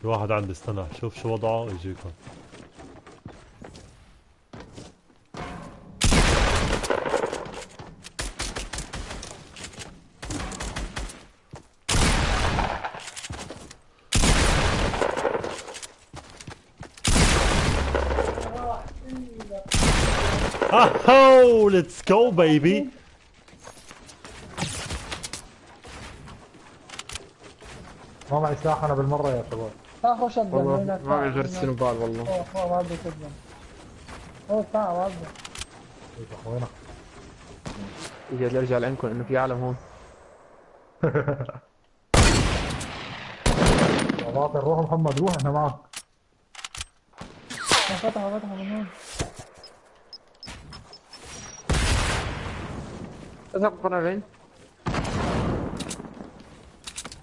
في واحد عندي استنى شوف شو وضعه يجيكم Oh, let's go baby. ما معي سلاح أنا بالمرة يا شباب. اخو شد والله ما معي غير السنوبال والله. هو هو عبده كده هو بتاع عبده اخوينا يجي بدي ارجع لعندكم انه في عالم هون؟ باطل روح محمد روح إحنا معك فتحوا فتحوا من هون اذهب قنارين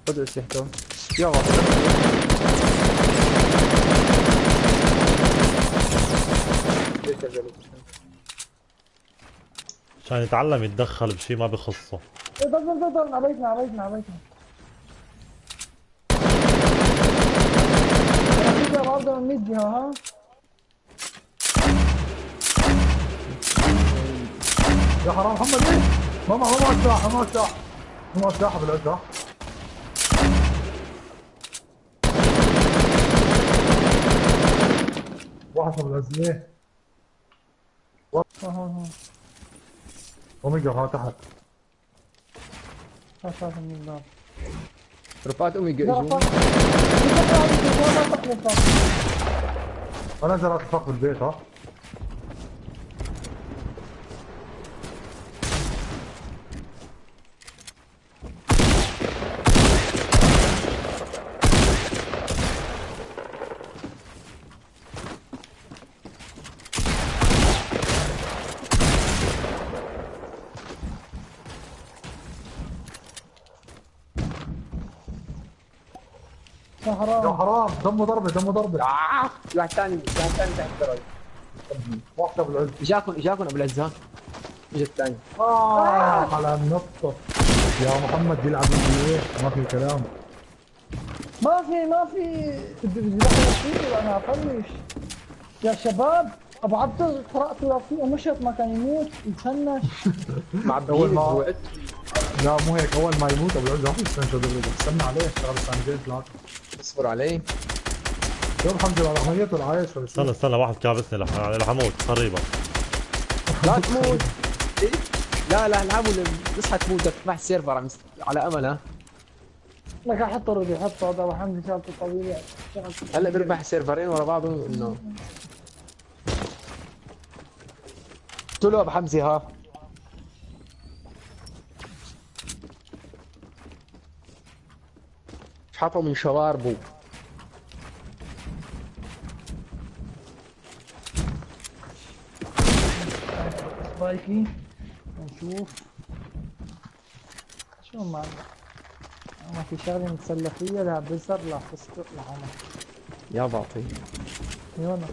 خذوا اسلحته يا عشان يتعلم يتدخل بشي ما بخصه إيه ضل ضل ضل ضل عبيتنا عبيتنا عبيتنا يا عبده من 100 جهه ها يا حرام محمد ليه؟ ما معه ما معه سلاح ما معه سلاح ما معه سلاح بالعزة واحد بالعزة ليه؟ هون هون هون اوميجا ها تحت من الباب رفعت ما فاق أنا نزل اتفق بالبيت ها يا يا حرام. حرام دمه ضربة دمه ضربة. آه في واحد ثاني في واحد ثاني تحت الدرج واحدة بالعز. اجاكم اجاكم ابو العزان اجى الثاني آه على النقطة يا محمد يلعب إيه ما في كلام. ما في ما في. أنا افلش يا شباب أبو عبده قرأت فيه ومشط ما كان يموت يتفنش. مع أول بيين ما- لا مو هيك. أول ما يموت أبو العز ما في استنى عليه. اشتغل سنتين ثلاثة اصبر علي شوف حمزة على ميت ولا عايش ولا شو؟ استنى استنى واحد كابسني رح رح أموت قريبا لا تموت إيه؟ لا لا العبوا تصحى تموت تفتح السيرفر على أمل ها؟ لك أحط رودي حط هذا ابو حمزه شغلته طويله هلا بيربح سيرفرين ورا بعض إنه. قلت له أبو حمزة ها؟ حطوا من شواربه سبايكي نشوف. شو ما ما في شغلة نتسلى فيها لا بزر لا فستق لا عمر يا باطي يونا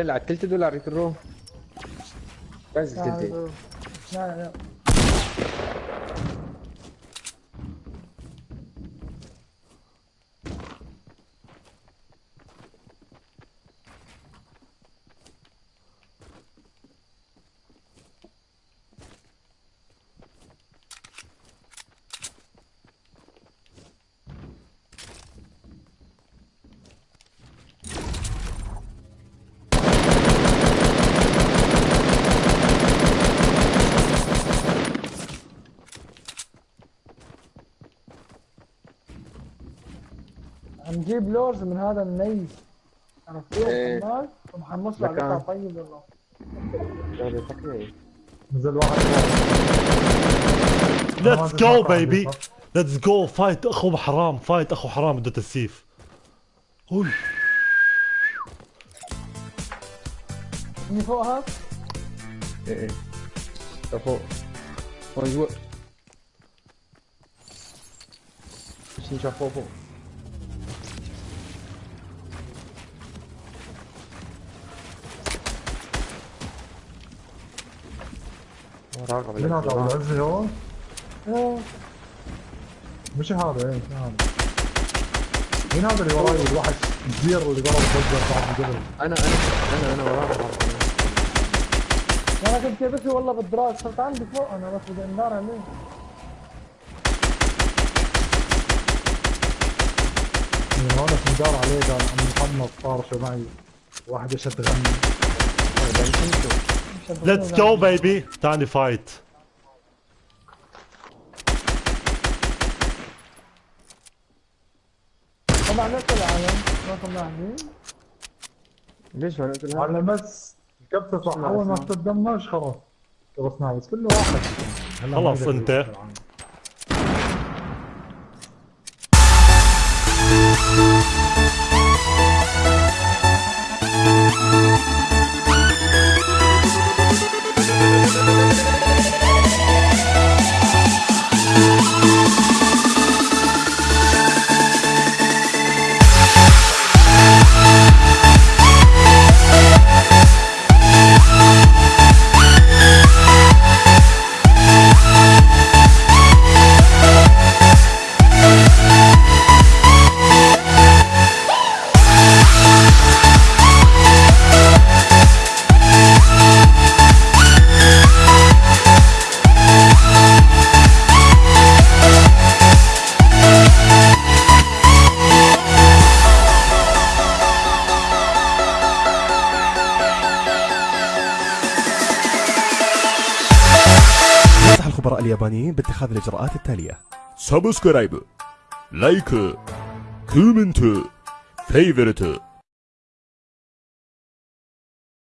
على التلت دولار يكرو بس التلت لا لا. نجيب لورز من هذا النيس. عرفتوه إيه. محمد ومحمص له. على طيب والله. نزل واحد. ليتس جو بيبي ليتس جو فايت أخو حرام. فايت أخو حرام. بده تسييف أوي. من فوقها إيه إيه. فوق. هون جوا. نشوف فوق فوق؟ مين العزي؟ إيه. مش هذا إيه مش هذا مين هذا اللي وراي الوحش الزير اللي ضرب فجر بعد الجبل أنا أنا أنا أنا وراك أنا كنت بس والله بالدراج صرت عندي فوق أنا بس بدي اندار عليه من هون سندار عليه قال عم محمد طارشه معي واحد اشد غني ليتس جو بيبي تاني فايت طبعا نفس العالم. ما طلعني ليش ما نزل على بس الكبسه صح أول ما تدمج خلاص. خلصنا بس كله واحد. يقدر انت. الخبراء اليابانيين باتخاذ الإجراءات التالية. subscribe like comment favorite.